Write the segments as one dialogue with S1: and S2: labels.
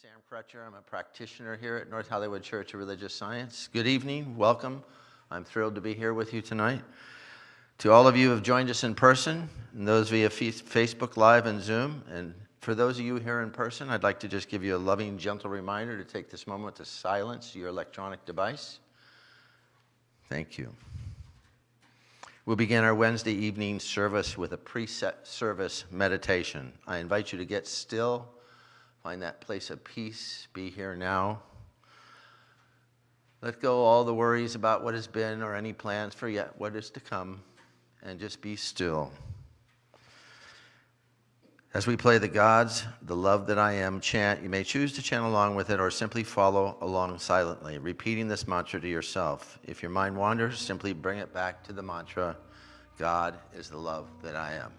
S1: Sam Crutcher. I'm a practitioner here at North Hollywood Church of Religious Science. Good evening. Welcome. I'm thrilled to be here with you tonight. To all of you who have joined us in person, and those via Facebook Live and Zoom, and for those of you here in person, I'd like to just give you a loving, gentle reminder to take this moment to silence your electronic device. Thank you. We'll begin our Wednesday evening service with a preset service meditation. I invite you to get still Find that place of peace. Be here now. Let go all the worries about what has been or any plans for yet what is to come, and just be still. As we play the Gods, the love that I am chant, you may choose to chant along with it or simply follow along silently, repeating this mantra to yourself. If your mind wanders, simply bring it back to the mantra God is the love that I am.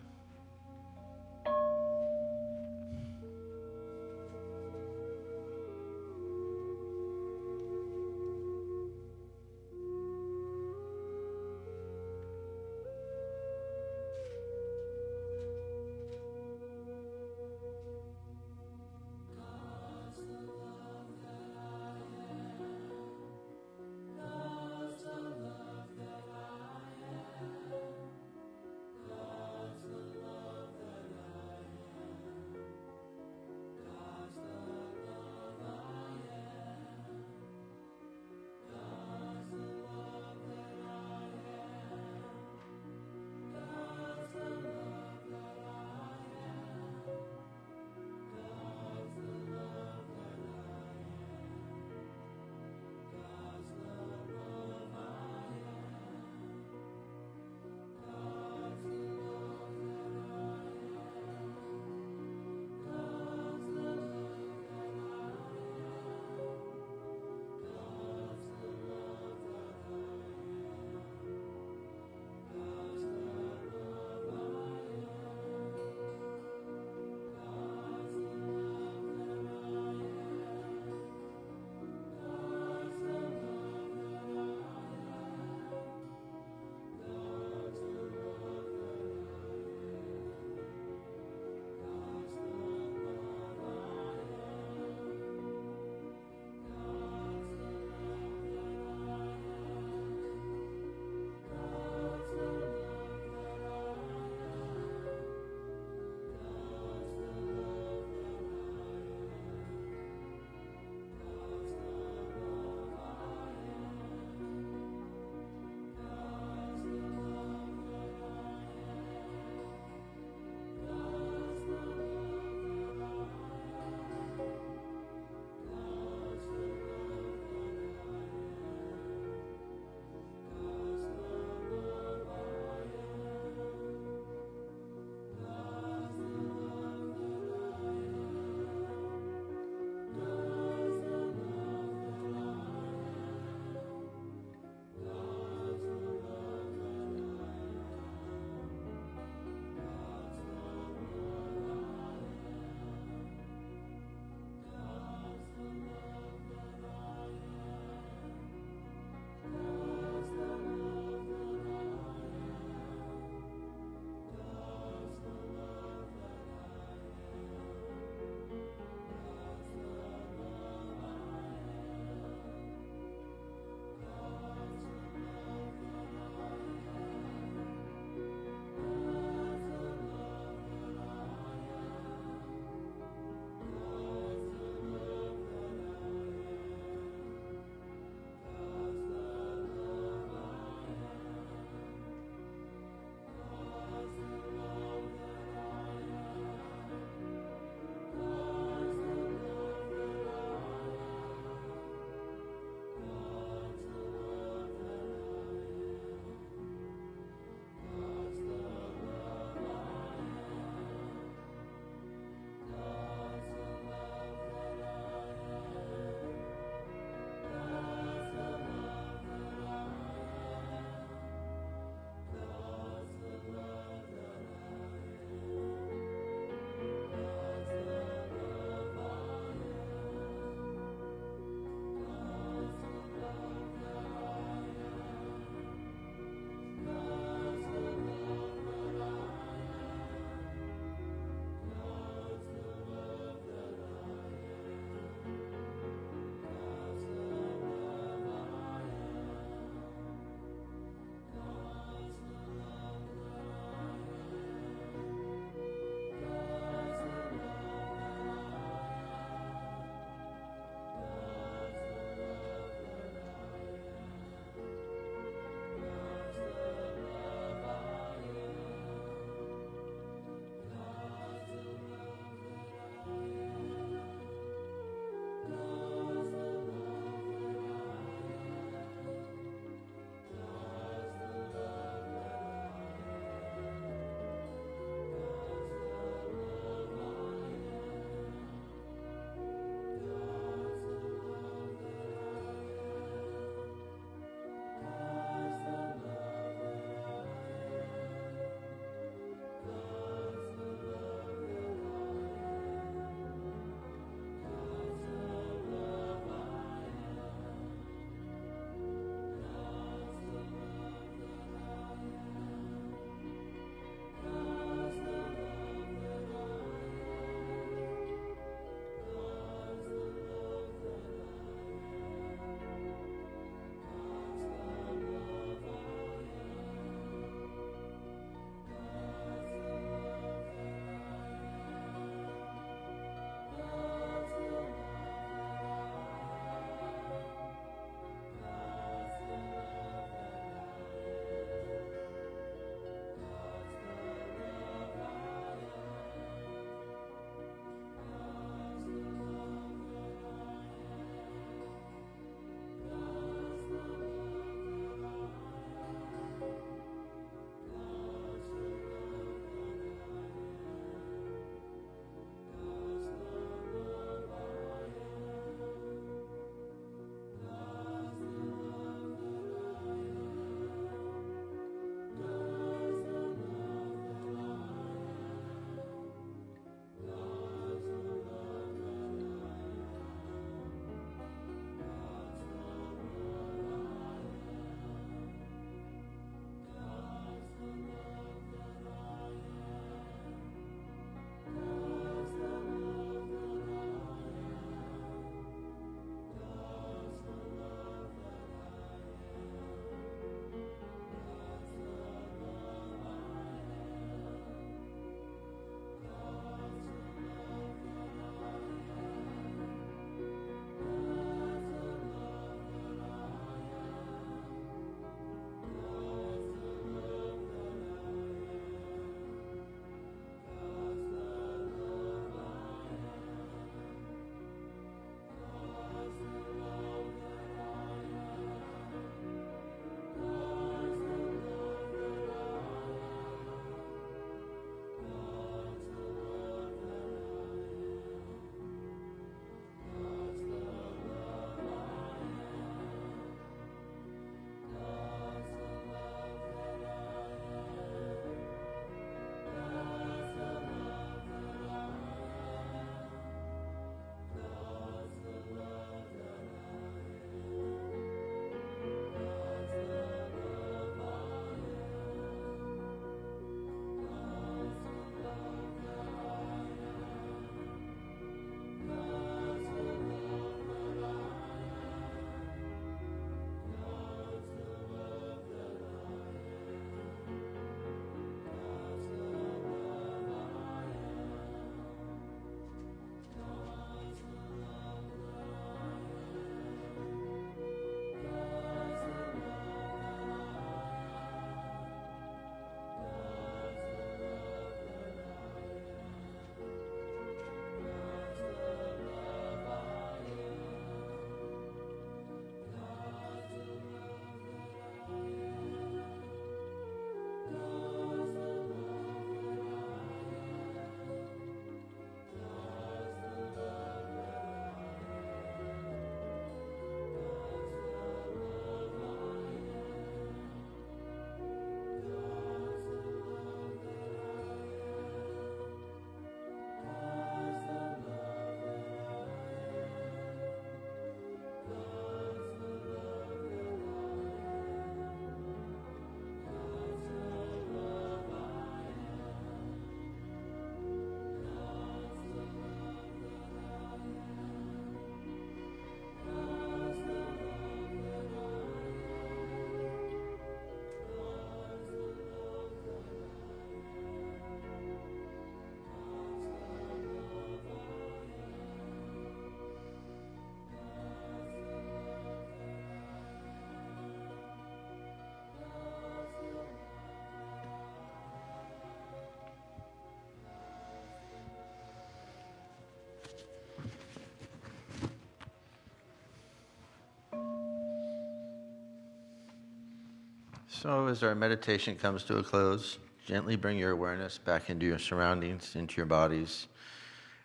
S1: So, as our meditation comes to a close, gently bring your awareness back into your surroundings, into your bodies,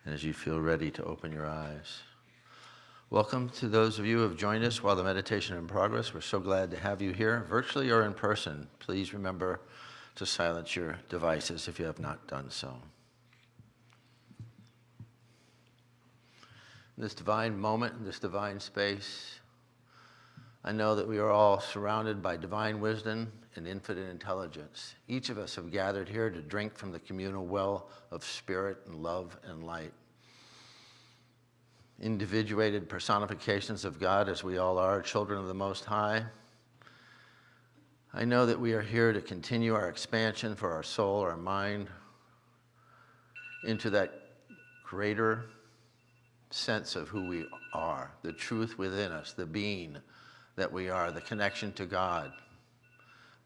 S1: and as you feel ready to open your eyes. Welcome to those of you who have joined us while the meditation in progress. We're so glad to have you here, virtually or in person. Please remember to silence your devices if you have not done so. This divine moment, in this divine space, I know that we are all surrounded by divine wisdom and infinite intelligence. Each of us have gathered here to drink from the communal well of spirit and love and light individuated personifications of God as we all are, children of the Most High. I know that we are here to continue our expansion for our soul, our mind, into that greater sense of who we are, the truth within us, the being that we are, the connection to God,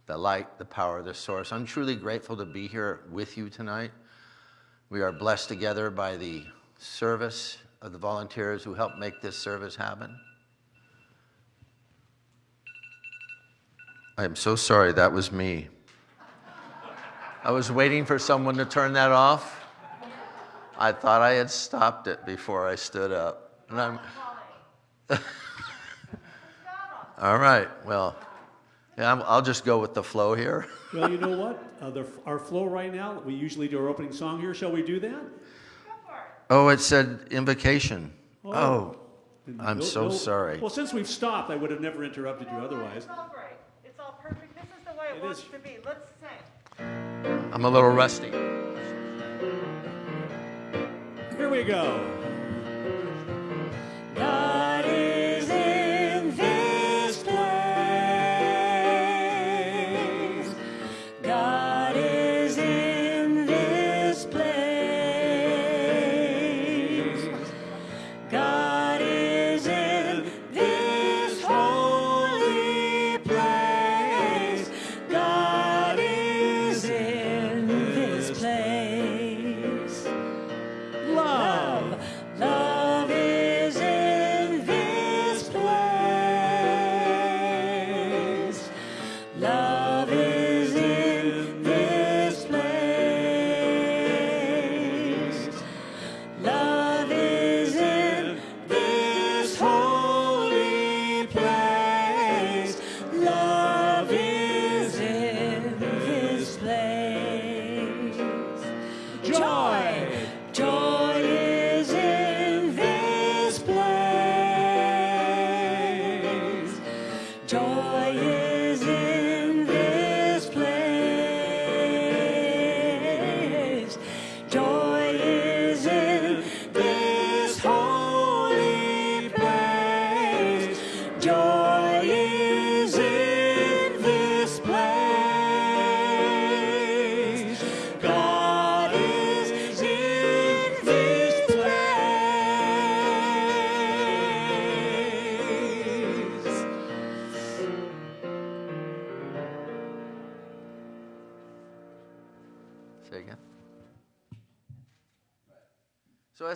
S1: the light, the power, the source. I'm truly grateful to be here with you tonight. We are blessed together by the service of the volunteers who helped make this service happen? I am so sorry, that was me. I was waiting for someone to turn that off. I thought I had stopped it before I stood up. And I'm All right, well, yeah, I'll just go with the flow here.
S2: well, you know what? Uh, the, our flow right now, we usually do our opening song here. Shall we do that?
S1: Oh, it said invocation. Oh, oh I'm no, so no, sorry.
S2: Well, since we've stopped, I would have never interrupted you otherwise.
S3: It's all great. It's all perfect. This is the way it, it wants is. to be. Let's sing.
S1: I'm a little rusty.
S2: Here we go.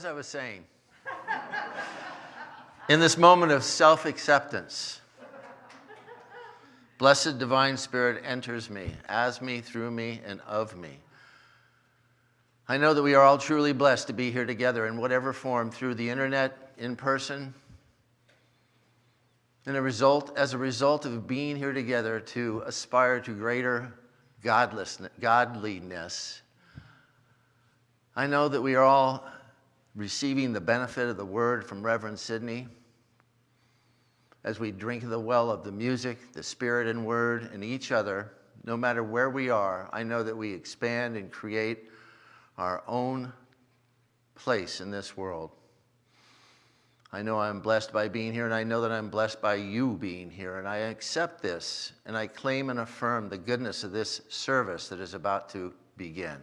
S1: Was saying. In this moment of self acceptance, blessed divine spirit enters me, as me, through me, and of me. I know that we are all truly blessed to be here together in whatever form, through the internet, in person, and a result, as a result of being here together to aspire to greater godliness. I know that we are all receiving the benefit of the word from Reverend Sidney as we drink the well of the music, the spirit and word, and each other, no matter where we are, I know that we expand and create our own place in this world. I know I'm blessed by being here, and I know that I'm blessed by you being here, and I accept this, and I claim and affirm the goodness of this service that is about to begin.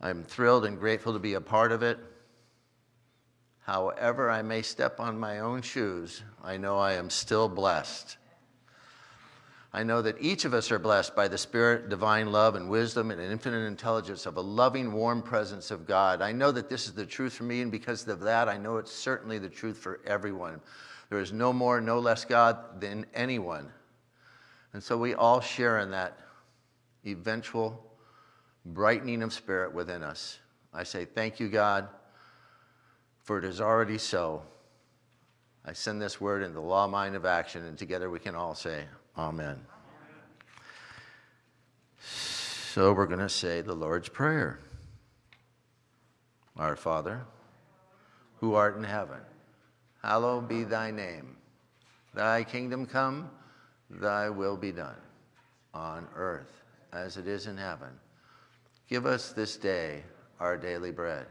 S1: I'm thrilled and grateful to be a part of it. However, I may step on my own shoes, I know I am still blessed. I know that each of us are blessed by the Spirit, divine love, and wisdom, and infinite intelligence of a loving, warm presence of God. I know that this is the truth for me, and because of that, I know it's certainly the truth for everyone. There is no more, no less God than anyone And so we all share in that eventual brightening of spirit within us. I say, Thank you, God, for it is already so. I send this word into the law mind of action, and together we can all say, Amen. So we're going to say the Lord's Prayer. Our Father, who art in heaven, hallowed be thy name. Thy kingdom come, thy will be done, on earth as it is in heaven. Give us this day our daily bread,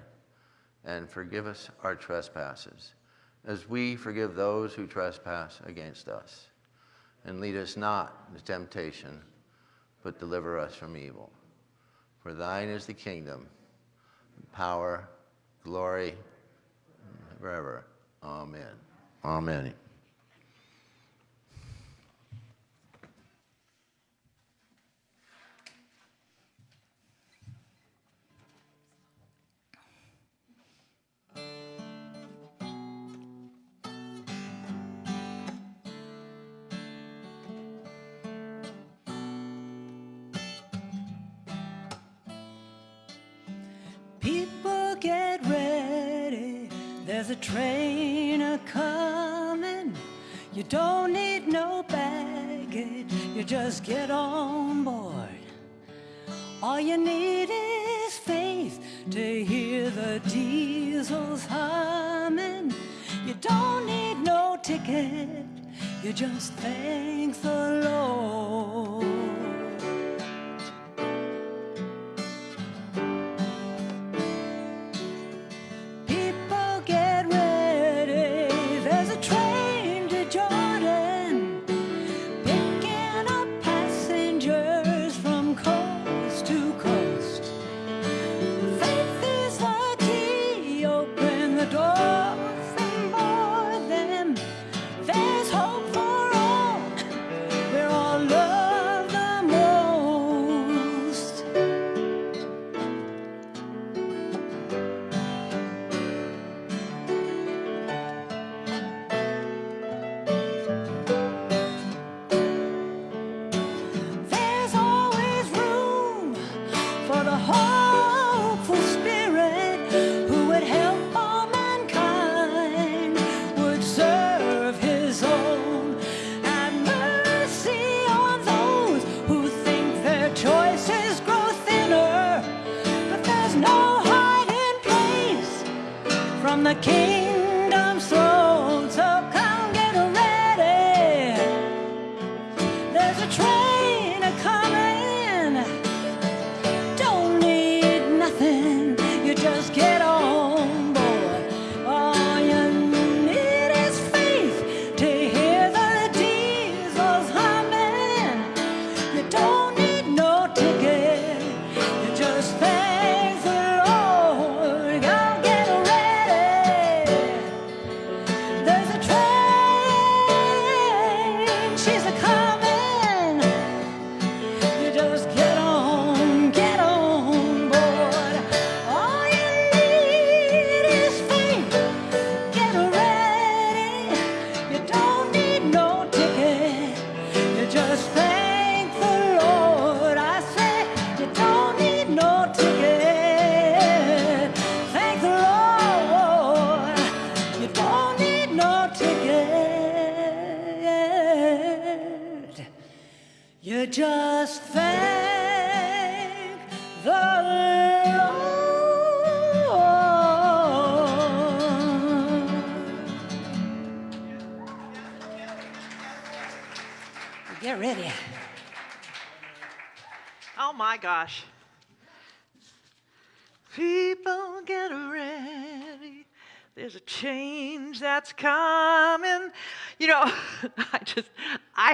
S1: and forgive us our trespasses, as we forgive those who trespass against us. And lead us not into temptation, but deliver us from evil. For thine is the kingdom, power, glory, forever. Amen. Amen.
S2: There's a train a coming. You don't need no baggage, you just get on board. All you need is faith to hear the diesels humming. You don't need no ticket, you just thank the Lord.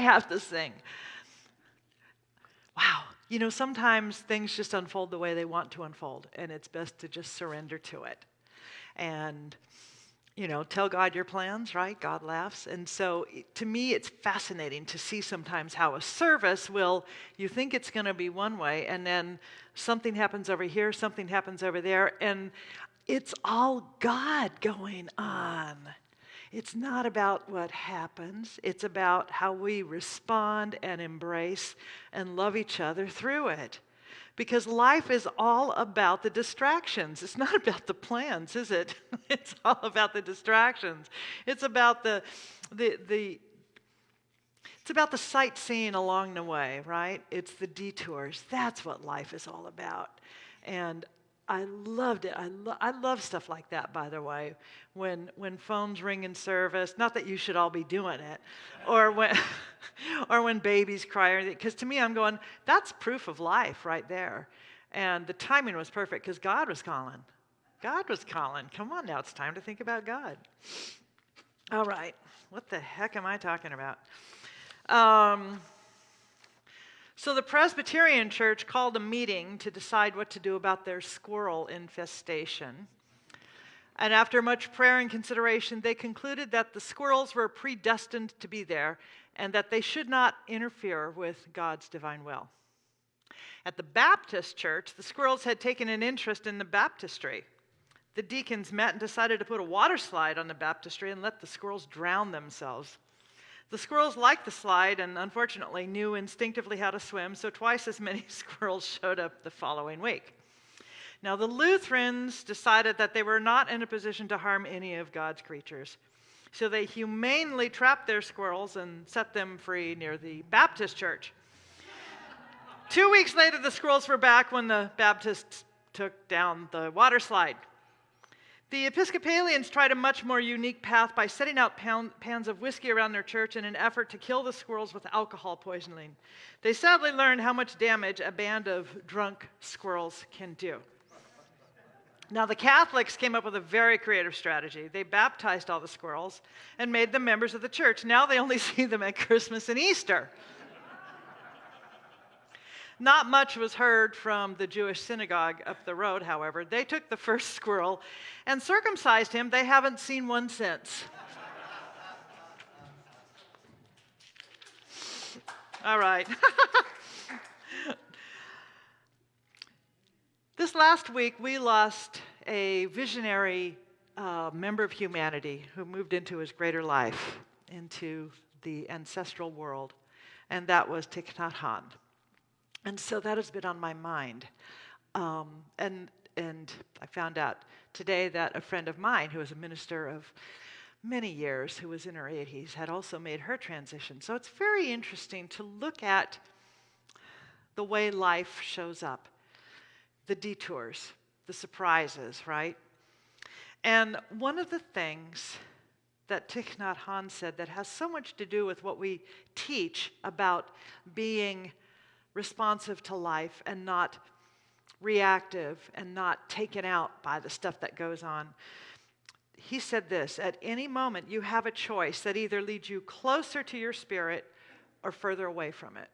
S3: Have to sing. Wow. You know, sometimes things just unfold the way they want to unfold, and it's best to just surrender to it. And, you know, tell God your plans, right? God laughs. And so to me, it's fascinating to see sometimes how a service will, you think it's going to be one way, and then something happens over here, something happens over there, and it's all God going on. It's not about what happens, it's about how we respond and embrace and love each other through it. Because life is all about the distractions. It's not about the plans, is it? It's all about the distractions. It's about the, the, the, it's about the sightseeing along the way, right? It's the detours. That's what life is all about. And I loved it. I, lo- I love stuff like that, by the way. When, when phones ring in service, not that you should all be doing it, or when, or when babies cry, because to me, I'm going, that's proof of life right there. And the timing was perfect because God was calling. God was calling. Come on now, it's time to think about God. All right, what the heck am I talking about? Um, so the Presbyterian Church called a meeting to decide what to do about their squirrel infestation. And after much prayer and consideration, they concluded that the squirrels were predestined to be there and that they should not interfere with God's divine will. At the Baptist church, the squirrels had taken an interest in the baptistry. The deacons met and decided to put a water slide on the baptistry and let the squirrels drown themselves. The squirrels liked the slide and unfortunately knew instinctively how to swim, so twice as many squirrels showed up the following week. Now, the Lutherans decided that they were not in a position to harm any of God's creatures. So they humanely trapped their squirrels and set them free near the Baptist church. Two weeks later, the squirrels were back when the Baptists took down the water slide. The Episcopalians tried a much more unique path by setting out pound, pans of whiskey around their church in an effort to kill the squirrels with alcohol poisoning. They sadly learned how much damage a band of drunk squirrels can do. Now, the Catholics came up with a very creative strategy. They baptized all the squirrels and made them members of the church. Now they only see them at Christmas and Easter. Not much was heard from the Jewish synagogue up the road, however. They took the first squirrel and circumcised him. They haven't seen one since. All right. this last week, we lost a visionary uh, member of humanity who moved into his greater life, into the ancestral world, and that was Thich Nhat Hanh. And so that has been on my mind. Um, and, and I found out today that a friend of mine, who was a minister of many years, who was in her 80s, had also made her transition. So it's very interesting to look at the way life shows up, the detours, the surprises, right? And one of the things that Thich Nhat Hanh said that has so much to do with what we teach about being responsive to life and not reactive and not taken out by the stuff that goes on. He said this At any moment, you have a choice that either leads you closer to your spirit or further away from it.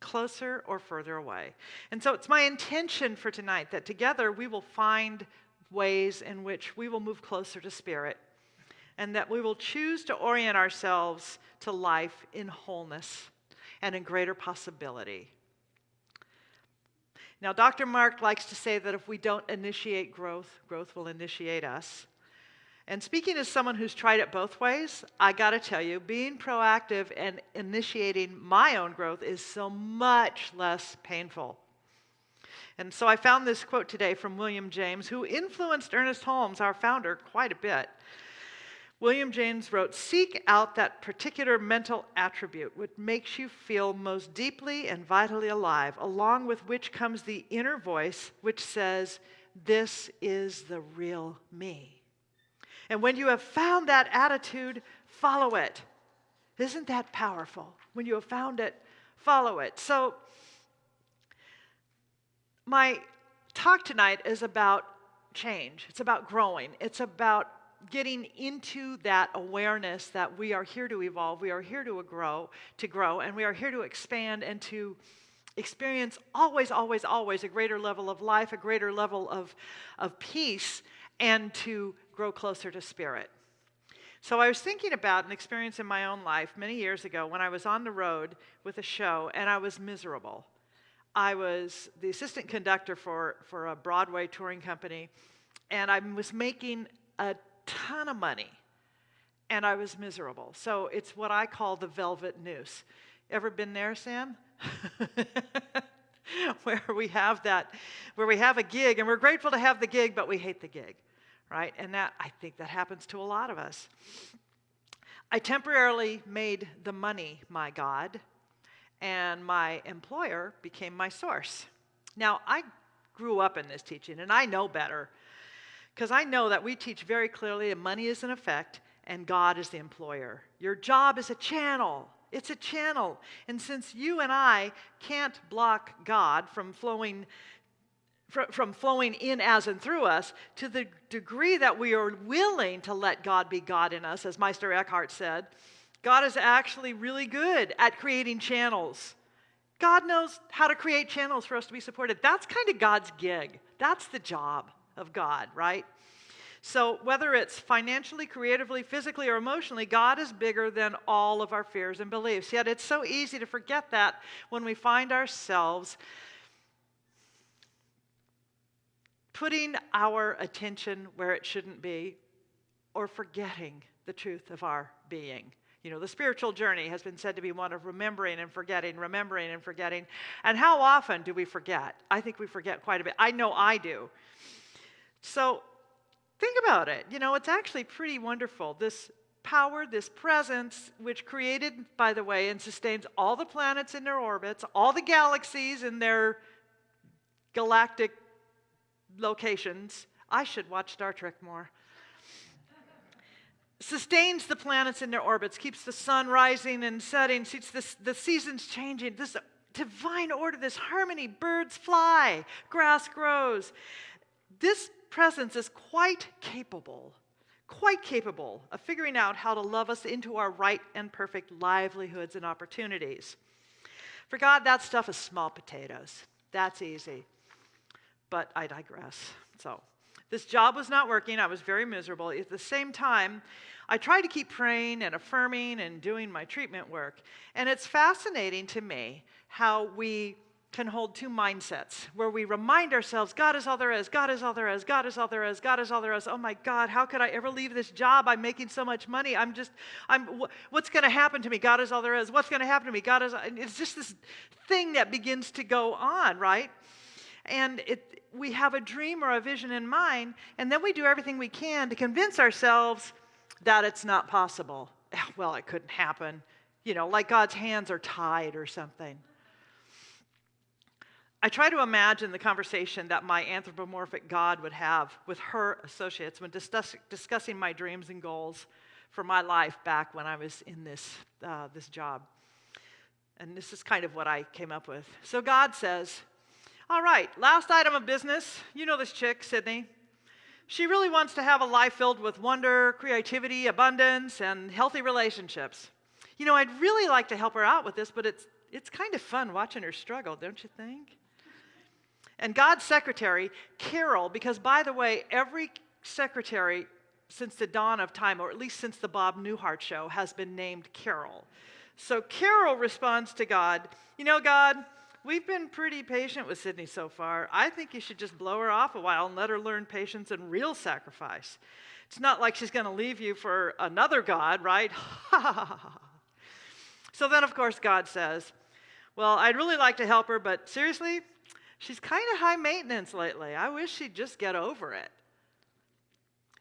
S3: Closer or further away. And so it's my intention for tonight that together we will find ways in which we will move closer to spirit and that we will choose to orient ourselves to life in wholeness and in greater possibility. Now, Dr. Mark likes to say that if we don't initiate growth, growth will initiate us. And speaking as someone who's tried it both ways, I got to tell you, being proactive and initiating my own growth is so much less painful. And so I found this quote today from William James, who influenced Ernest Holmes, our founder, quite a bit. William James wrote Seek out that particular mental attribute which makes you feel most deeply and vitally alive, along with which comes the inner voice which says, This is the real me. And when you have found that attitude, follow it. Isn't that powerful? When you have found it, follow it. So, my talk tonight is about change, it's about growing, it's about getting into that awareness that we are here to evolve, we are here to grow, to grow, and we are here to expand and to experience always, always, always a greater level of life, a greater level of, of peace, and to grow closer to spirit. So I was thinking about an experience in my own life many years ago when I was on the road with a show and I was miserable. I was the assistant conductor for, for a Broadway touring company, and I was making a ton of money. and I was miserable. So it's what I call the velvet noose. Ever been there, Sam? where we have that, where we have a gig and we're grateful to have the gig, but we hate the gig, right? And that, I think that happens to a lot of us. I temporarily made the money my God, and my employer became my source. Now, I grew up in this teaching, and I know better because I know that we teach very clearly that money is an effect and God is the employer. Your job is a channel. It's a channel. And since you and I can't block God from flowing from flowing in as and through us to the degree that we are willing to let God be God in us, as Meister Eckhart said, God is actually really good at creating channels. God knows how to create channels for us to be supported. That's kind of God's gig. That's the job of God, right? So, whether it's financially, creatively, physically, or emotionally, God is bigger than all of our fears and beliefs. Yet, it's so easy to forget that when we find ourselves putting our attention where it shouldn't be or forgetting the truth of our being. You know, the spiritual journey has been said to be one of remembering and forgetting, remembering and forgetting. And how often do we forget? I think we forget quite a bit. I know I do. So think about it. You know, it's actually pretty wonderful. This power, this presence, which created, by the way, and sustains all the planets in their orbits, all the galaxies in their galactic locations. I should watch Star Trek more. Sustains the planets in their orbits, keeps the sun rising and setting, keeps the, the seasons changing. This divine order, this harmony. Birds fly, grass grows. This presence is quite capable, quite capable of figuring out how to love us into our right and perfect livelihoods and opportunities. For God, that stuff is small potatoes. That's easy but I digress. So, this job was not working. I was very miserable. At the same time, I tried to keep praying and affirming and doing my treatment work. And it's fascinating to me how we can hold two mindsets where we remind ourselves God is all there is, God is all there is, God is all there is, God is all there is. Oh my God, how could I ever leave this job? I'm making so much money. I'm just, I'm, what's going to happen to me? God is all there is. What's going to happen to me? God is, it's just this thing that begins to go on, right? And it, we have a dream or a vision in mind, and then we do everything we can to convince ourselves that it's not possible. Well, it couldn't happen. You know, like God's hands are tied or something. I try to imagine the conversation that my anthropomorphic God would have with her associates when discuss, discussing my dreams and goals for my life back when I was in this, uh, this job. And this is kind of what I came up with. So God says, all right, last item of business. You know this chick, Sydney. She really wants to have a life filled with wonder, creativity, abundance, and healthy relationships. You know, I'd really like to help her out with this, but it's, it's kind of fun watching her struggle, don't you think? And God's secretary, Carol, because by the way, every secretary since the dawn of time, or at least since the Bob Newhart show, has been named Carol. So Carol responds to God, You know, God, We've been pretty patient with Sydney so far. I think you should just blow her off a while and let her learn patience and real sacrifice. It's not like she's going to leave you for another God, right? so then, of course, God says, Well, I'd really like to help her, but seriously, she's kind of high maintenance lately. I wish she'd just get over it.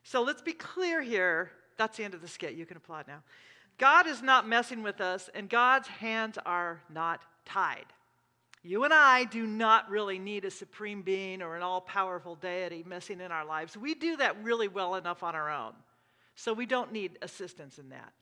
S3: So let's be clear here. That's the end of the skit. You can applaud now. God is not messing with us, and God's hands are not tied. You and I do not really need a supreme being or an all powerful deity messing in our lives. We do that really well enough on our own. So we don't need assistance in that.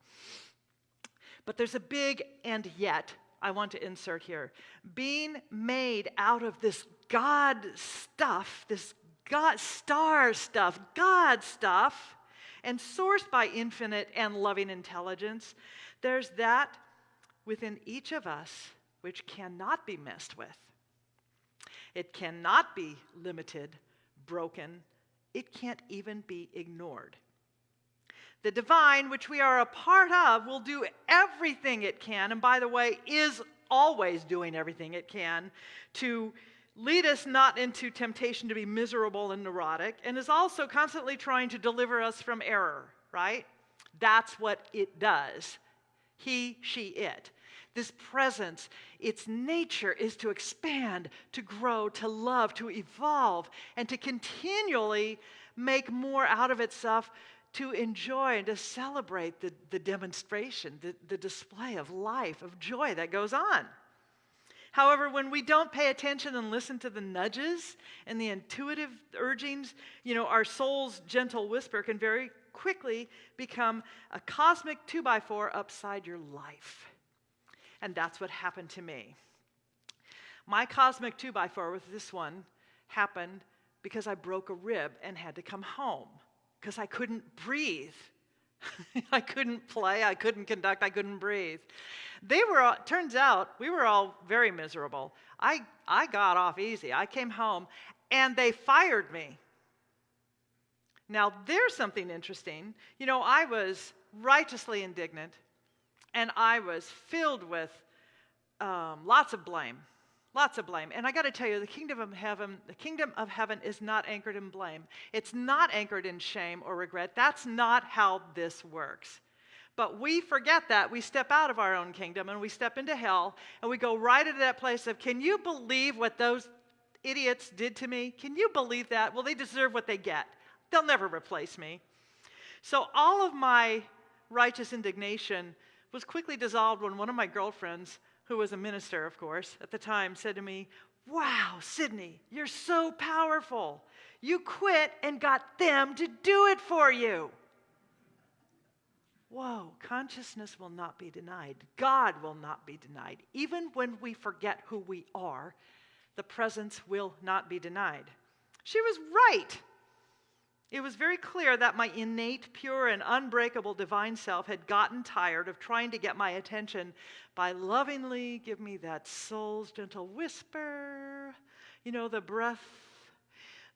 S3: But there's a big and yet I want to insert here. Being made out of this God stuff, this God star stuff, God stuff, and sourced by infinite and loving intelligence, there's that within each of us which cannot be messed with. It cannot be limited, broken, it can't even be ignored. The divine, which we are a part of, will do everything it can, and by the way, is always doing everything it can to lead us not into temptation to be miserable and neurotic, and is also constantly trying to deliver us from error, right? That's what it does. He, she, it. This presence, its nature is to expand, to grow, to love, to evolve, and to continually make more out of itself to enjoy and to celebrate the, the demonstration, the, the display of life, of joy that goes on. However, when we don't pay attention and listen to the nudges and the intuitive urgings, you know, our soul's gentle whisper can very quickly become a cosmic two by four upside your life. And that's what happened to me. My cosmic two by four with this one happened because I broke a rib and had to come home because I couldn't breathe. I couldn't play, I couldn't conduct, I couldn't breathe. They were, all, turns out, we were all very miserable. I, I got off easy. I came home and they fired me. Now, there's something interesting. You know, I was righteously indignant and I was filled with um, lots of blame. Lots of blame. And I got to tell you, the kingdom of heaven, the kingdom of heaven is not anchored in blame. It's not anchored in shame or regret. That's not how this works. But we forget that. We step out of our own kingdom and we step into hell and we go right into that place of, can you believe what those idiots did to me? Can you believe that? Well, they deserve what they get. They'll never replace me. So all of my righteous indignation was quickly dissolved when one of my girlfriends who was a minister, of course, at the time, said to me, Wow, Sydney, you're so powerful. You quit and got them to do it for you. Whoa, consciousness will not be denied. God will not be denied. Even when we forget who we are, the presence will not be denied. She was right. It was very clear that my innate, pure, and unbreakable divine self had gotten tired of trying to get my attention by lovingly give me that soul's gentle whisper, you know, the breath,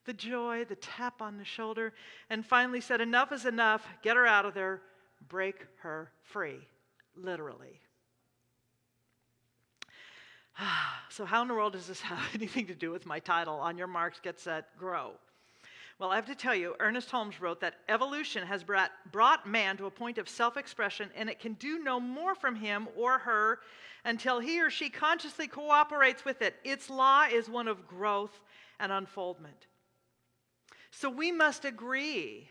S3: the joy, the tap on the shoulder, and finally said, Enough is enough, get her out of there, break her free, literally. so, how in the world does this have anything to do with my title, On Your Marks, Get Set, Grow? Well, I have to tell you, Ernest Holmes wrote that evolution has brought, brought man to a point of self expression, and it can do no more from him or her until he or she consciously cooperates with it. Its law is one of growth and unfoldment. So we must agree.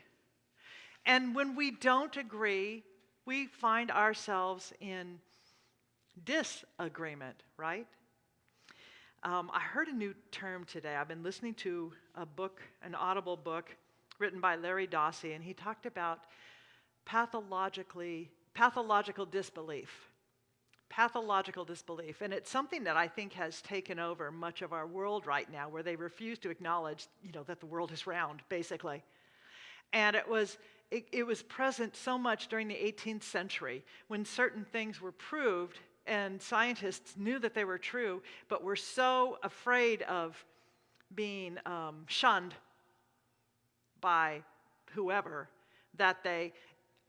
S3: And when we don't agree, we find ourselves in disagreement, right? Um, I heard a new term today. I've been listening to a book, an audible book written by Larry Dossey, and he talked about pathologically pathological disbelief. Pathological disbelief. And it's something that I think has taken over much of our world right now, where they refuse to acknowledge, you know, that the world is round, basically. And it was it, it was present so much during the 18th century when certain things were proved and scientists knew that they were true, but were so afraid of being um, shunned by whoever that they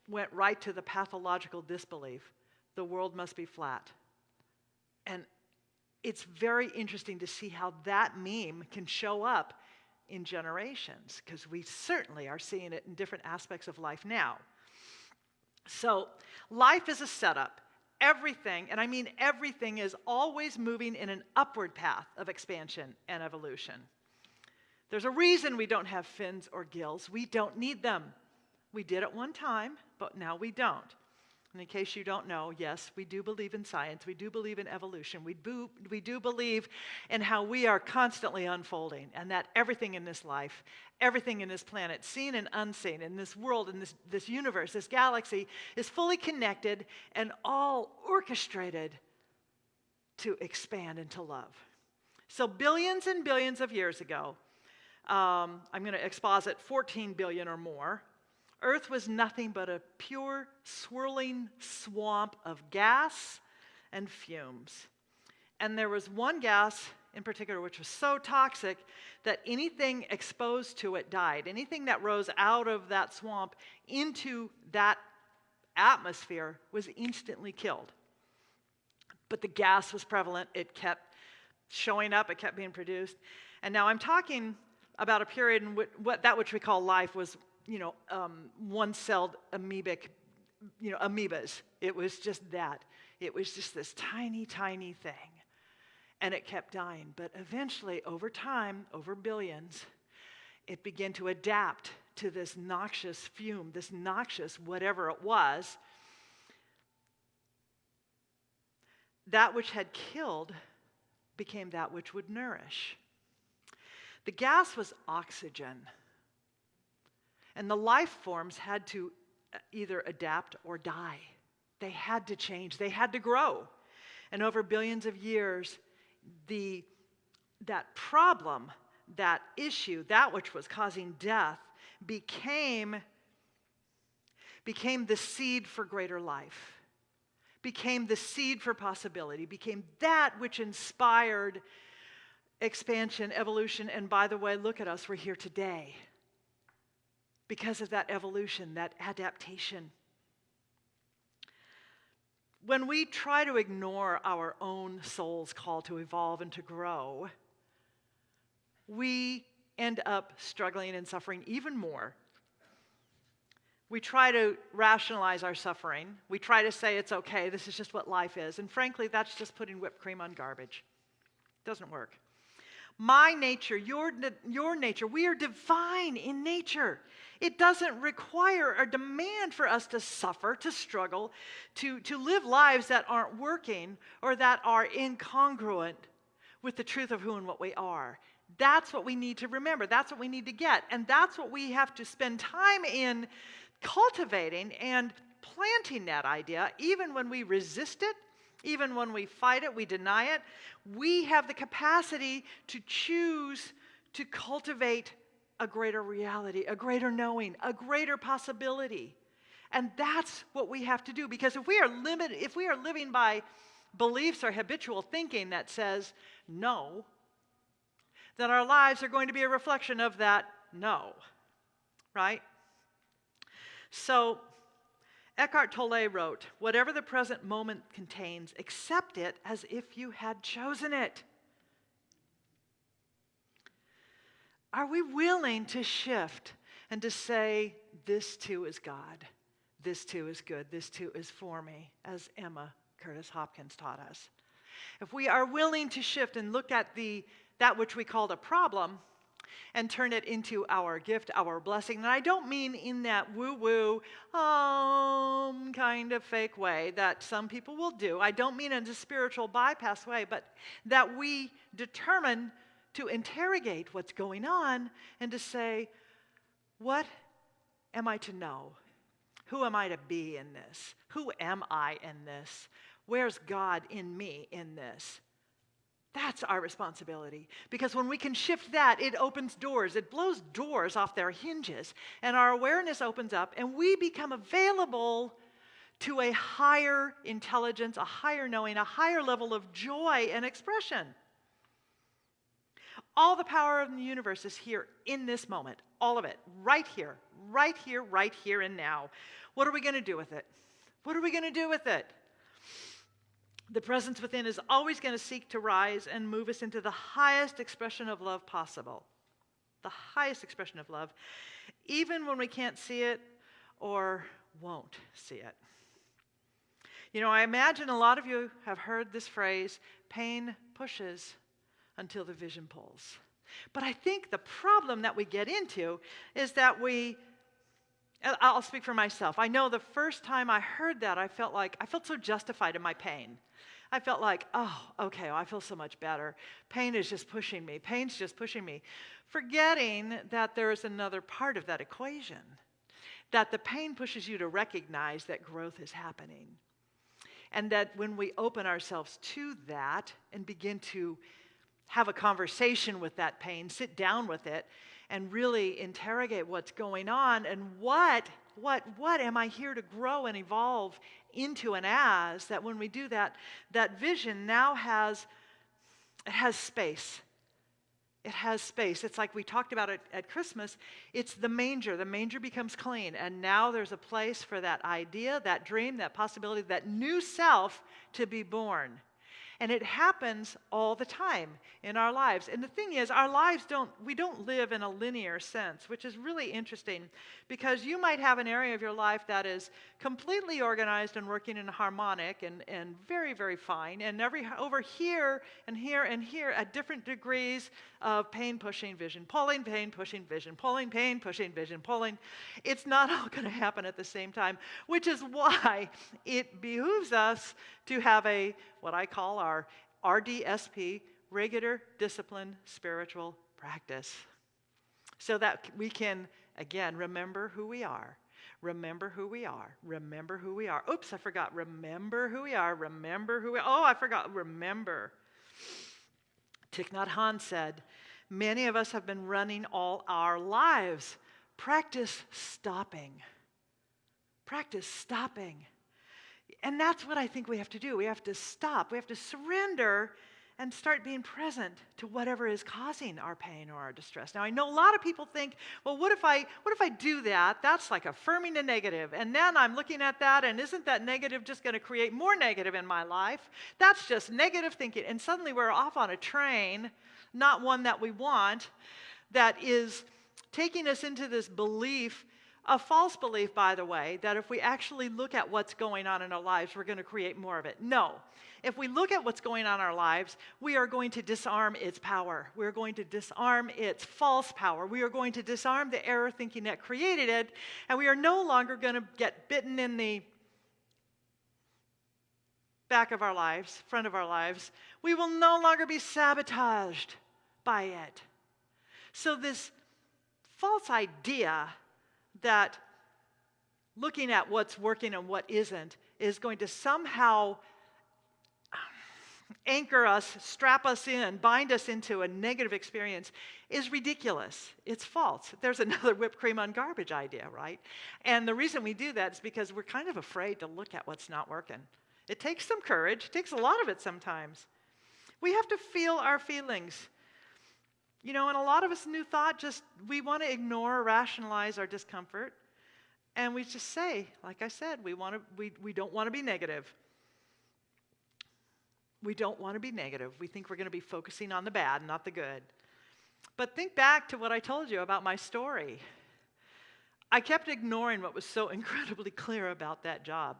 S3: went right to the pathological disbelief the world must be flat. And it's very interesting to see how that meme can show up in generations, because we certainly are seeing it in different aspects of life now. So, life is a setup everything, and I mean everything, is always moving in an upward path of expansion and evolution. There's a reason we don't have fins or gills. We don't need them. We did at one time, but now we don't. And in case you don't know, yes, we do believe in science. We do believe in evolution. We do, we do believe in how we are constantly unfolding and that everything in this life, everything in this planet, seen and unseen, in this world, in this, this universe, this galaxy, is fully connected and all orchestrated to expand into love. So, billions and billions of years ago, um, I'm going to exposit 14 billion or more, Earth was nothing but a pure, swirling swamp of gas and fumes. And there was one gas in particular which was so toxic that anything exposed to it died. Anything that rose out of that swamp into that atmosphere was instantly killed. But the gas was prevalent, it kept showing up, it kept being produced. And now I'm talking about a period in which what, that which we call life was you know, um, one-celled amoebic you know, amoebas. It was just that. It was just this tiny, tiny thing. And it kept dying. But eventually, over time, over billions, it began to adapt to this noxious fume, this noxious whatever it was. That which had killed became that which would nourish. The gas was oxygen. And the life forms had to uh, either adapt or die. They had to change, they had to grow. And over billions of years, the, that problem, that issue, that which was causing death, became, became the seed for greater life, became the seed for possibility, became that which inspired expansion, evolution, and by the way, look at us, we're here today because of that evolution, that adaptation. When we try to ignore our own soul's call to evolve and to grow, we end up struggling and suffering even more. We try to rationalize our suffering. We try to say it's okay, this is just what life is. And frankly, that's just putting whipped cream on garbage. It doesn't work. My nature, your, your nature, we are divine in nature. It doesn't require or demand for us to suffer, to struggle, to, to live lives that aren't working or that are incongruent with the truth of who and what we are. That's what we need to remember. That's what we need to get. And that's what we have to spend time in cultivating and planting that idea, even when we resist it even when we fight it, we deny it, we have the capacity to choose to cultivate a greater reality, a greater knowing, a greater possibility. And that's what we have to do because if we are limited, if we are living by beliefs or habitual thinking that says no, then our lives are going to be a reflection of that no. Right? So Eckhart Tolle wrote, Whatever the present moment contains, accept it as if you had chosen it. Are we willing to shift and to say, This too is God, this too is good, this too is for me, as Emma Curtis Hopkins taught us? If we are willing to shift and look at the, that which we called a problem and turn it into our gift, our blessing. And I don't mean in that woo woo, um, kind of fake way that some people will do. I don't mean in a spiritual bypass way, but that we determine to interrogate what's going on and to say, what am I to know? Who am I to be in this? Who am I in this? Where's God in me in this? That's our responsibility. Because when we can shift that, it opens doors. It blows doors off their hinges. And our awareness opens up, and we become available to a higher intelligence, a higher knowing, a higher level of joy and expression. All the power of the universe is here in this moment. All of it. Right here. Right here, right here, and now. What are we going to do with it? What are we going to do with it? The presence within is always going to seek to rise and move us into the highest expression of love possible. The highest expression of love, even when we can't see it or won't see it. You know, I imagine a lot of you have heard this phrase pain pushes until the vision pulls. But I think the problem that we get into is that we I'll speak for myself. I know the first time I heard that, I felt like I felt so justified in my pain. I felt like, oh, okay, well, I feel so much better. Pain is just pushing me. Pain's just pushing me. Forgetting that there is another part of that equation, that the pain pushes you to recognize that growth is happening. And that when we open ourselves to that and begin to have a conversation with that pain, sit down with it, and really interrogate what's going on and what what what am i here to grow and evolve into and as that when we do that that vision now has it has space. It has space. It's like we talked about it at christmas. It's the manger. The manger becomes clean. And now there's a place for that idea that dream that possibility that new self to be born And it happens all the time in our lives. And the thing is, our lives don't, we don't live in a linear sense, which is really interesting because you might have an area of your life that is completely organized and working in harmonic and, and very, very fine. And every, over here and here and here at different degrees of pain pushing vision, pulling, pain pushing vision, pulling, pain pushing vision, pulling. It's not all going to happen at the same time, which is why it behooves us to have a, what I call RDSP, regular discipline spiritual practice, so that we can, again, remember who we are. Remember who we are. Remember who we are. Oops, I forgot. Remember who we are. Remember who we are. Oh, I forgot. Remember. Thich Nhat Hanh said, Many of us have been running all our lives. Practice stopping. Practice stopping. And that's what I think we have to do. We have to stop. We have to surrender and start being present to whatever is causing our pain or our distress. Now I know a lot of people think, well what if I what if I do that? That's like affirming the negative. And then I'm looking at that and isn't that negative just going to create more negative in my life? That's just negative thinking. And suddenly we're off on a train, not one that we want, that is taking us into this belief a false belief, by the way, that if we actually look at what's going on in our lives, we're going to create more of it. No. If we look at what's going on in our lives, we are going to disarm its power. We're going to disarm its false power. We are going to disarm the error thinking that created it, and we are no longer going to get bitten in the back of our lives, front of our lives. We will no longer be sabotaged by it. So, this false idea that looking at what's working and what isn't is going to somehow anchor us, strap us in, bind us into a negative experience is ridiculous. It's false. There's another whipped cream on garbage idea, right? And the reason we do that is because we're kind of afraid to look at what's not working. It takes some courage, it takes a lot of it sometimes. We have to feel our feelings. You know, and a lot of us new thought just we want to ignore rationalize our discomfort. And we just say, like I said, we want to we, we don't want to be negative. We don't want to be negative. We think we're going to be focusing on the bad, not the good. But think back to what I told you about my story. I kept ignoring what was so incredibly clear about that job.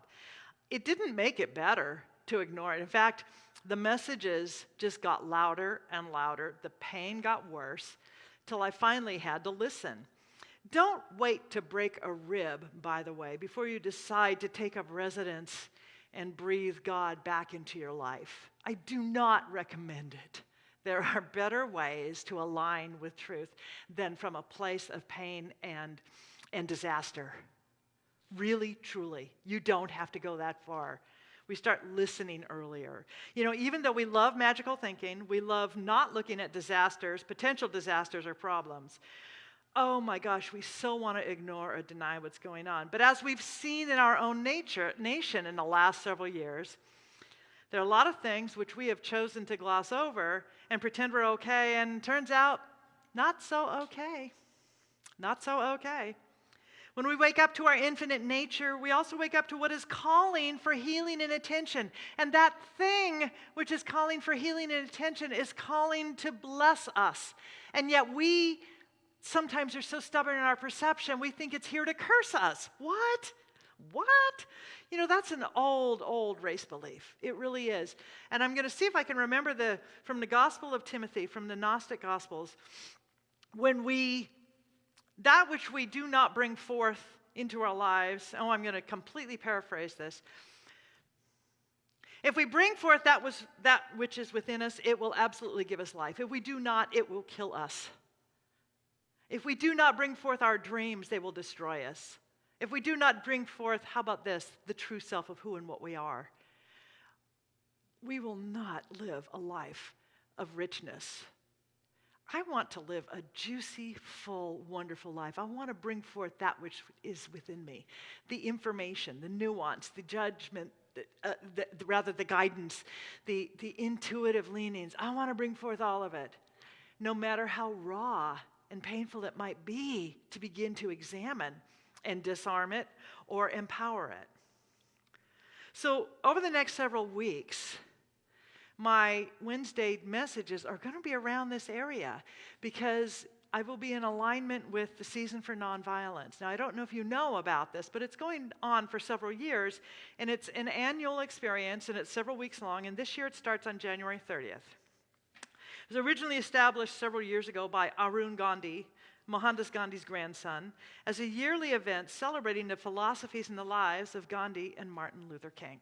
S3: It didn't make it better to ignore it. In fact, the messages just got louder and louder. The pain got worse till I finally had to listen. Don't wait to break a rib, by the way, before you decide to take up residence and breathe God back into your life. I do not recommend it. There are better ways to align with truth than from a place of pain and, and disaster. Really, truly. You don't have to go that far. We start listening earlier. You know, even though we love magical thinking, we love not looking at disasters, potential disasters, or problems. Oh my gosh, we so want to ignore or deny what's going on. But as we've seen in our own nature, nation in the last several years, there are a lot of things which we have chosen to gloss over and pretend we're okay, and turns out not so okay. Not so okay. When we wake up to our infinite nature, we also wake up to what is calling for healing and attention. And that thing which is calling for healing and attention is calling to bless us. And yet we sometimes are so stubborn in our perception, we think it's here to curse us. What? What? You know, that's an old, old race belief. It really is. And I'm going to see if I can remember the from the Gospel of Timothy, from the Gnostic Gospels, when we that which we do not bring forth into our lives, oh, I'm going to completely paraphrase this. If we bring forth that, was, that which is within us, it will absolutely give us life. If we do not, it will kill us. If we do not bring forth our dreams, they will destroy us. If we do not bring forth, how about this, the true self of who and what we are, we will not live a life of richness I want to live a juicy, full, wonderful life. I want to bring forth that which is within me the information, the nuance, the judgment, uh, the, the, rather, the guidance, the, the intuitive leanings. I want to bring forth all of it, no matter how raw and painful it might be to begin to examine and disarm it or empower it. So, over the next several weeks, my Wednesday messages are going to be around this area because I will be in alignment with the Season for Nonviolence. Now, I don't know if you know about this, but it's going on for several years, and it's an annual experience, and it's several weeks long, and this year it starts on January 30th. It was originally established several years ago by Arun Gandhi, Mohandas Gandhi's grandson, as a yearly event celebrating the philosophies and the lives of Gandhi and Martin Luther King.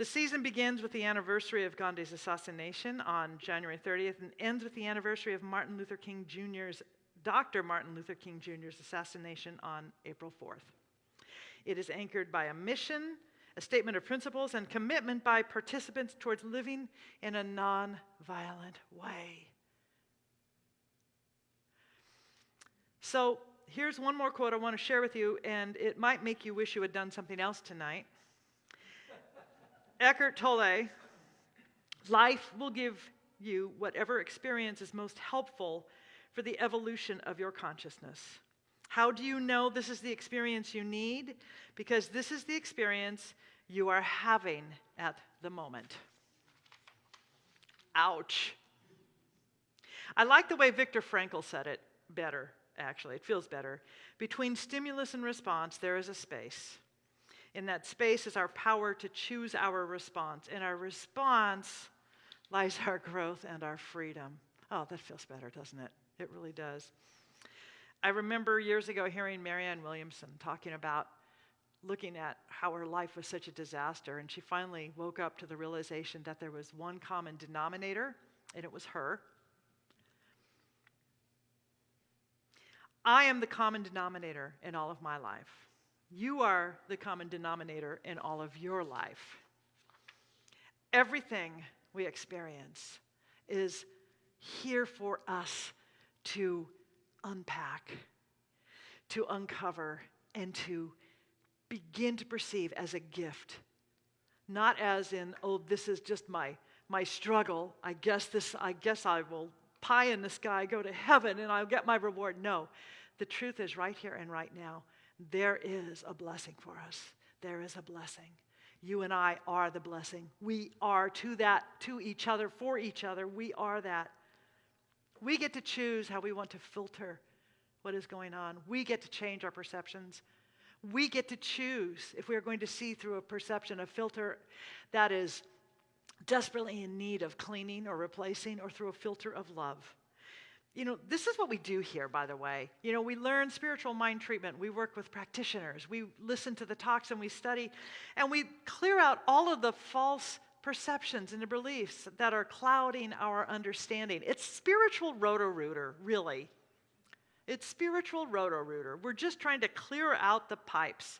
S3: The season begins with the anniversary of Gandhi's assassination on January 30th and ends with the anniversary of Martin Luther King Jr.'s, Dr. Martin Luther King Jr.'s assassination on April 4th. It is anchored by a mission, a statement of principles, and commitment by participants towards living in a non-violent way. So here's one more quote I want to share with you, and it might make you wish you had done something else tonight. Eckhart Tolle, life will give you whatever experience is most helpful for the evolution of your consciousness. How do you know this is the experience you need? Because this is the experience you are having at the moment. Ouch. I like the way Viktor Frankl said it better, actually. It feels better. Between stimulus and response, there is a space. In that space is our power to choose our response. In our response lies our growth and our freedom. Oh, that feels better, doesn't it? It really does. I remember years ago hearing Marianne Williamson talking about looking at how her life was such a disaster, and she finally woke up to the realization that there was one common denominator, and it was her. I am the common denominator in all of my life. You are the common denominator in all of your life. Everything we experience is here for us to unpack, to uncover, and to begin to perceive as a gift. Not as in, oh, this is just my, my struggle. I guess this, I guess I will pie in the sky, go to heaven, and I'll get my reward. No. The truth is right here and right now there is a blessing for us. There is a blessing. You and I are the blessing. We are to that, to each other, for each other. We are that. We get to choose how we want to filter what is going on. We get to change our perceptions. We get to choose if we are going to see through a perception, a filter that is desperately in need of cleaning or replacing, or through a filter of love. You know, this is what we do here, by the way. You know, we learn spiritual mind treatment. We work with practitioners. We listen to the talks and we study, and we clear out all of the false perceptions and the beliefs that are clouding our understanding. It's spiritual roto-rooter, really. It's spiritual roto-rooter. We're just trying to clear out the pipes.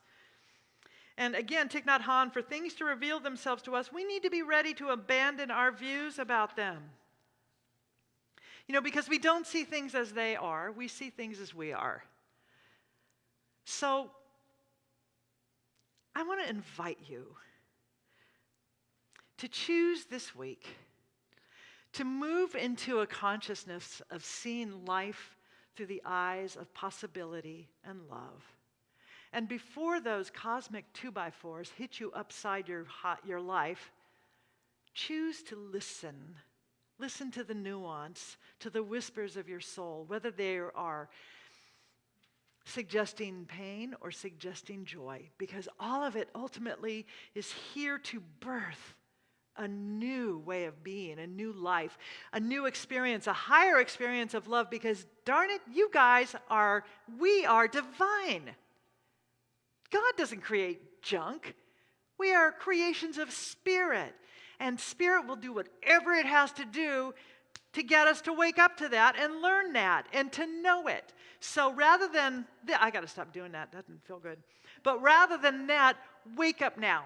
S3: And again, Thich Nhat Hanh, for things to reveal themselves to us, we need to be ready to abandon our views about them. You know, because we don't see things as they are, we see things as we are. So, I want to invite you to choose this week to move into a consciousness of seeing life through the eyes of possibility and love. And before those cosmic two by fours hit you upside your, your life, choose to listen Listen to the nuance, to the whispers of your soul, whether they are suggesting pain or suggesting joy, because all of it ultimately is here to birth a new way of being, a new life, a new experience, a higher experience of love, because darn it, you guys are, we are divine. God doesn't create junk. We are creations of spirit. And Spirit will do whatever it has to do to get us to wake up to that and learn that and to know it. So rather than, I got to stop doing that, that doesn't feel good. But rather than that, wake up now.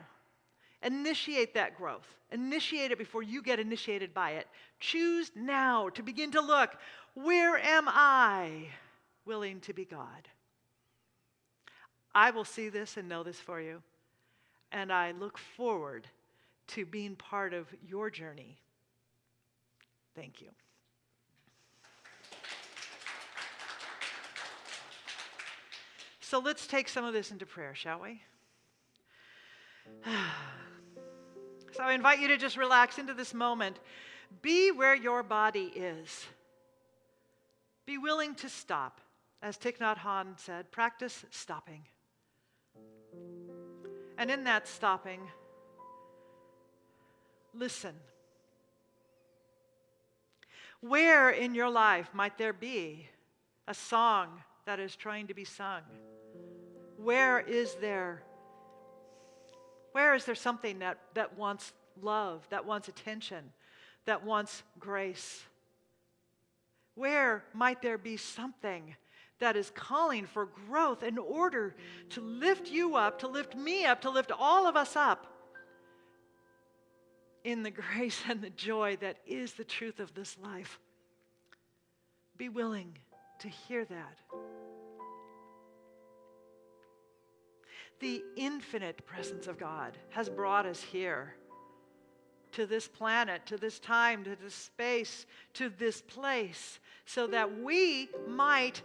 S3: Initiate that growth. Initiate it before you get initiated by it. Choose now to begin to look where am I willing to be God? I will see this and know this for you. And I look forward to being part of your journey. Thank you. So let's take some of this into prayer, shall we? So I invite you to just relax into this moment. Be where your body is. Be willing to stop. As Thich Nhat Hanh said, practice stopping. And in that stopping, listen. Where in your life might there be a song that is trying to be sung? Where is there where is there something that, that wants love, that wants attention, that wants grace? Where might there be something that is calling for growth in order to lift you up, to lift me up, to lift all of us up in the grace and the joy that is the truth of this life? Be willing to hear that. The infinite presence of God has brought us here to this planet, to this time, to this space, to this place, so that we might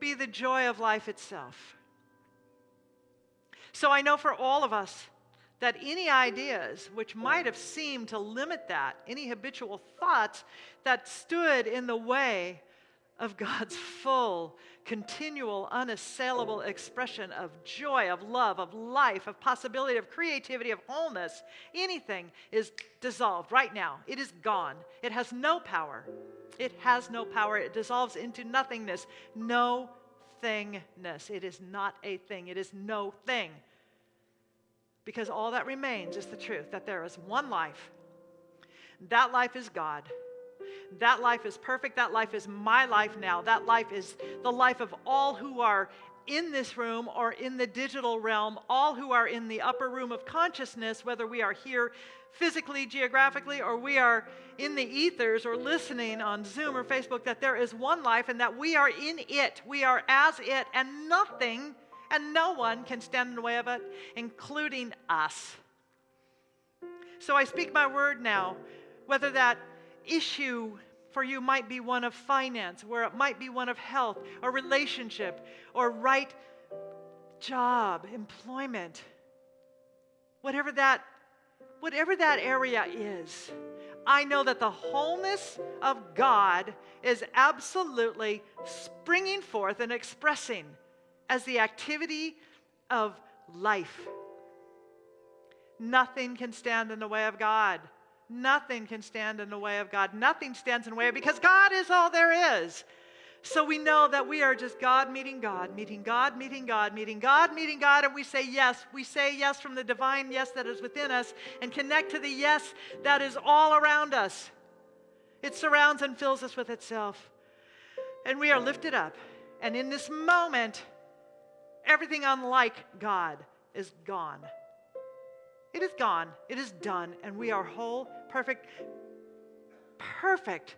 S3: be the joy of life itself. So I know for all of us that any ideas which might have seemed to limit that, any habitual thoughts that stood in the way of God's full, continual, unassailable expression of joy, of love, of life, of possibility, of creativity, of wholeness, anything is dissolved right now. It is gone. It has no power. It has no power. It dissolves into nothingness. No thingness. It is not a thing. It is no thing. Because all that remains is the truth that there is one life. That life is God. That life is perfect. That life is my life now. That life is the life of all who are in this room or in the digital realm, all who are in the upper room of consciousness, whether we are here physically, geographically, or we are in the ethers or listening on Zoom or Facebook, that there is one life and that we are in it. We are as it, and nothing and no one can stand in the way of it, including us. So I speak my word now, whether that issue for you might be one of finance, where it might be one of health or relationship or right job, employment. Whatever that whatever that area is, I know that the wholeness of God is absolutely springing forth and expressing as the activity of life. Nothing can stand in the way of God. Nothing can stand in the way of God. Nothing stands in the way because God is all there is. So we know that we are just God meeting God, meeting God, meeting God, meeting God, meeting God, and we say yes. We say yes from the divine yes that is within us and connect to the yes that is all around us. It surrounds and fills us with itself. And we are lifted up. And in this moment, everything unlike God is gone. It is gone. It is done. And we are whole, perfect, perfect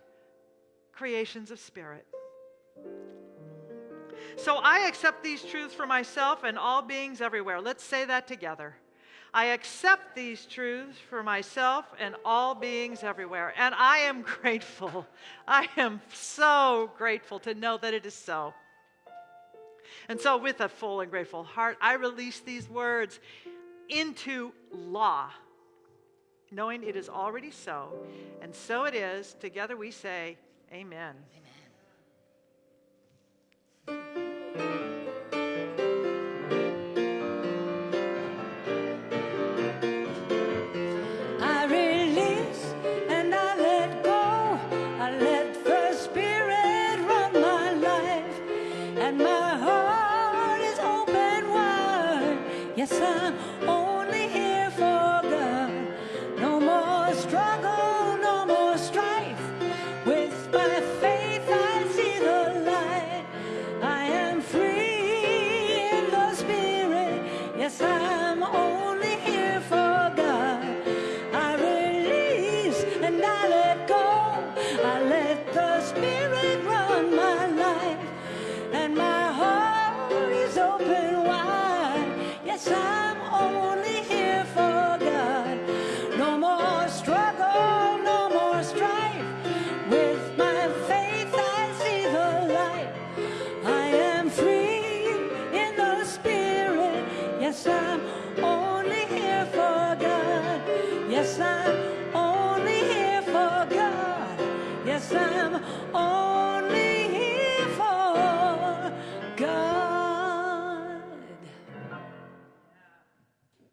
S3: creations of spirit. So I accept these truths for myself and all beings everywhere. Let's say that together. I accept these truths for myself and all beings everywhere. And I am grateful. I am so grateful to know that it is so. And so, with a full and grateful heart, I release these words into law, knowing it is already so. And so it is. Together we say, Amen.
S2: I free in the Spirit. Yes, I'm only here for God. Yes, I'm only here for God. Yes, I'm only here for God.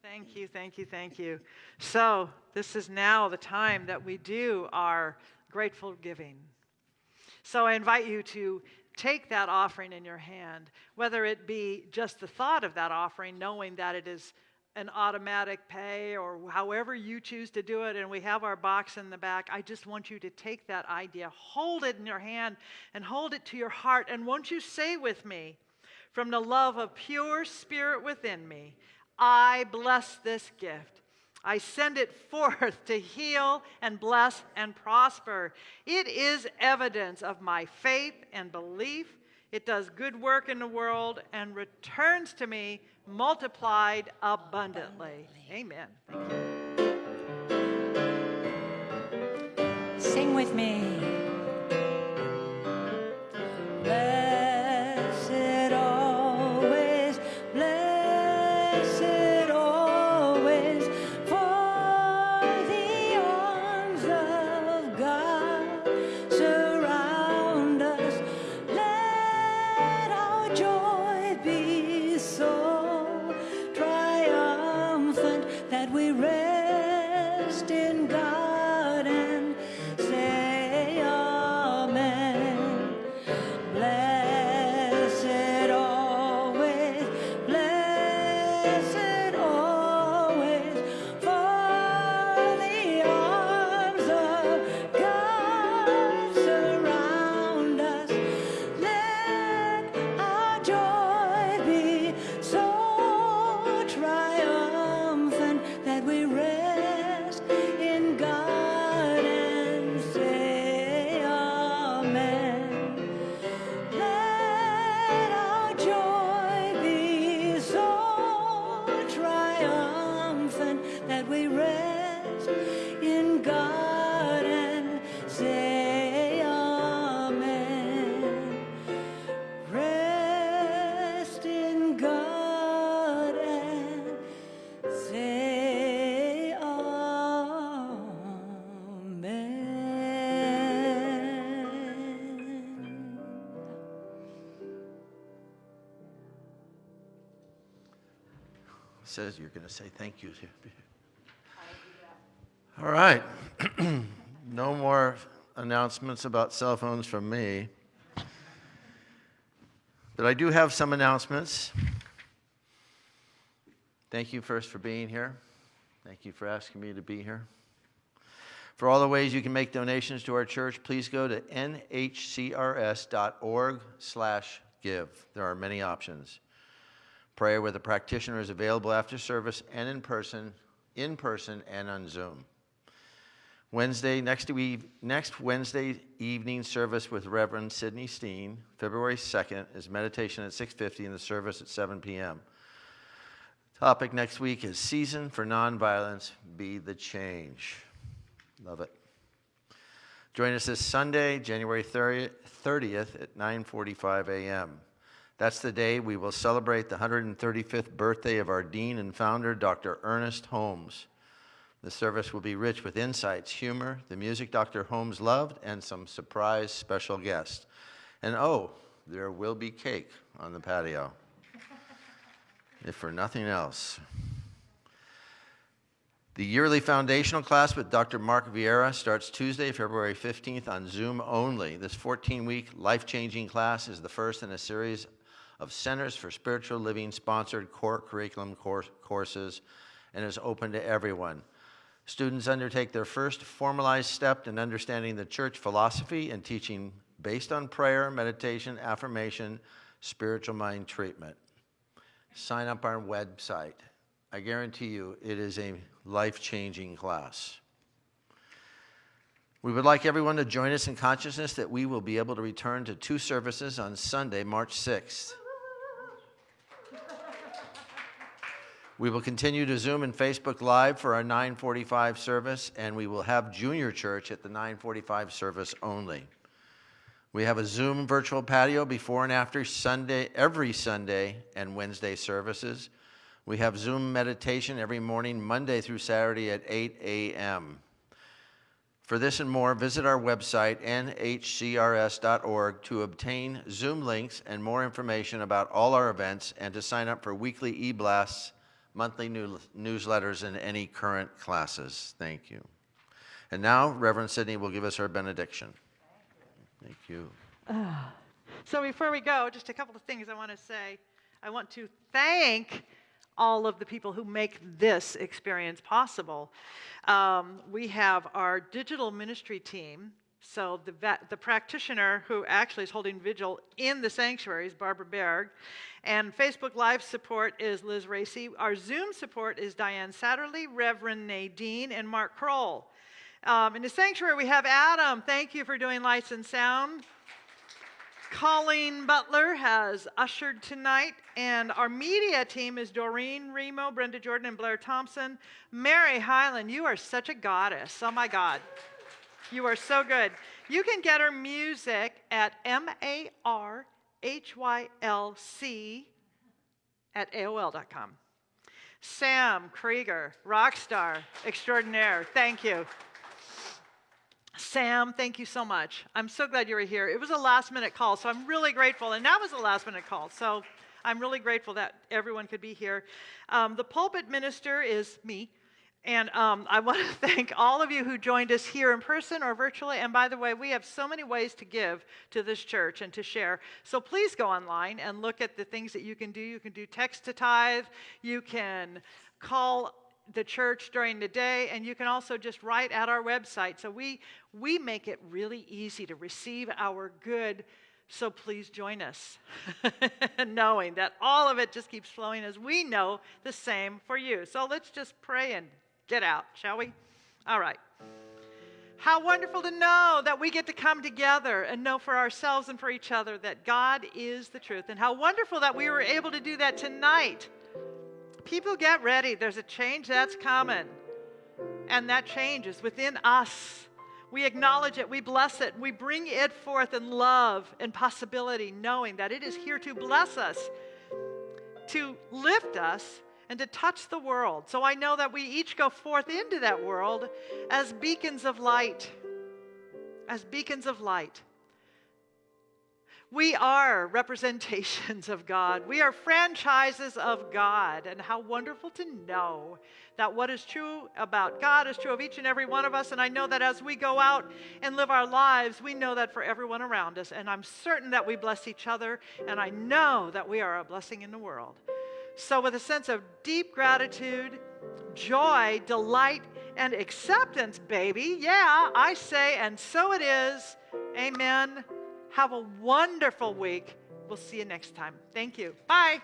S3: Thank you, thank you, thank you. So, this is now the time that we do our grateful giving. So, I invite you to take that offering in your hand, whether it be just the thought of that offering, knowing that it is an automatic pay or however you choose to do it. And we have our box in the back. I just want you to take that idea, hold it in your hand, and hold it to your heart. And won't you say with me, from the love of pure spirit within me, I bless this gift. I send it forth to heal and bless and prosper. It is evidence of my faith and belief. It does good work in the world and returns to me multiplied abundantly. Amen. Thank you.
S2: Sing with me.
S1: Says you're going to say thank you. All right. no more announcements about cell phones from me. But I do have some announcements. Thank you first for being here. Thank you for asking me to be here. For all the ways you can make donations to our church, please go to nhcrs.org slash give. There are many options. Prayer with a practitioner is available after service and in person, in person and on Zoom. Wednesday, next, week, next Wednesday evening service with Reverend Sidney Steen, February 2nd, is meditation at 6.50 and the service at 7 p.m. Topic next week is Season for Nonviolence, Be the Change. Love it. Join us this Sunday, January 30th, 30th at 9.45 a.m. That's the day we will celebrate the 135th birthday of our dean and founder, Dr. Ernest Holmes. The service will be rich with insights, humor, the music Dr. Holmes loved, and some surprise special guests. And oh, there will be cake on the patio, if for nothing else. The yearly foundational class with Dr. Mark Vieira starts Tuesday, February 15th on Zoom only. This 14 week life changing class is the first in a series of Centers for Spiritual Living sponsored core curriculum course, courses and is open to everyone. Students undertake their first formalized step in understanding the church philosophy and teaching based on prayer, meditation, affirmation, spiritual mind treatment. Sign up our website. I guarantee you it is a life changing class. We would like everyone to join us in consciousness that we will be able to return to two services on Sunday, March 6th. We will continue to Zoom and Facebook Live for our 945 service, and we will have junior church at the 945 service only. We have a Zoom virtual patio before and after Sunday, every Sunday and Wednesday services. We have Zoom meditation every morning, Monday through Saturday at 8 a.m. For this and more, visit our website, nhcrs.org, to obtain Zoom links and more information about all our events and to sign up for weekly e blasts, monthly new- newsletters, and any current classes. Thank you. And now, Reverend Sidney will give us our benediction. Thank you.
S3: So before we go, just a couple of things I want to say. I want to thank all of the people who make this experience possible. Um, we have our digital ministry team. So the, va- the practitioner who actually is holding vigil in the sanctuary is Barbara Berg. And Facebook Live support is Liz Racy. Our Zoom support is Diane Satterley, Reverend Nadine, and Mark Kroll. Um, in the sanctuary, we have Adam. Thank you for doing lights and sound. Colleen Butler has ushered tonight, and our media team is Doreen Remo, Brenda Jordan, and Blair Thompson. Mary Highland, you are such a goddess. Oh my God. You are so good. You can get her music at M A R H Y L C at AOL.com. Sam Krieger, rock star extraordinaire. Thank you. Sam, thank you so much. I'm so glad you were here. It was a last minute call, so I'm really grateful. And that was a last minute call, so I'm really grateful that everyone could be here. Um, the pulpit minister is me. And um, I want to thank all of you who joined us here in person or virtually. And by the way, we have so many ways to give to this church and to share. So please go online and look at the things that you can do. You can do text to tithe, you can call the church during the day and you can also just write at our website so we we make it really easy to receive our good so please join us knowing that all of it just keeps flowing as we know the same for you so let's just pray and get out shall we all right how wonderful to know that we get to come together and know for ourselves and for each other that God is the truth. And how wonderful that we were able to do that tonight people get ready. There's a change that's coming. And that change is within us. We acknowledge it, we bless it, we bring it forth in love and possibility, knowing that it is here to bless us, to lift us, and to touch the world. So I know that we each go forth into that world as beacons of light. As beacons of light. We are representations of God. We are franchises of God. And how wonderful to know that what is true about God is true of each and every one of us. And I know that as we go out and live our lives, we know that for everyone around us. And I'm certain that we bless each other. And I know that we are a blessing in the world. So, with a sense of deep gratitude, joy, delight, and acceptance, baby, yeah, I say, and so it is. Amen. Have a wonderful week. We'll see you next time. Thank you. Bye.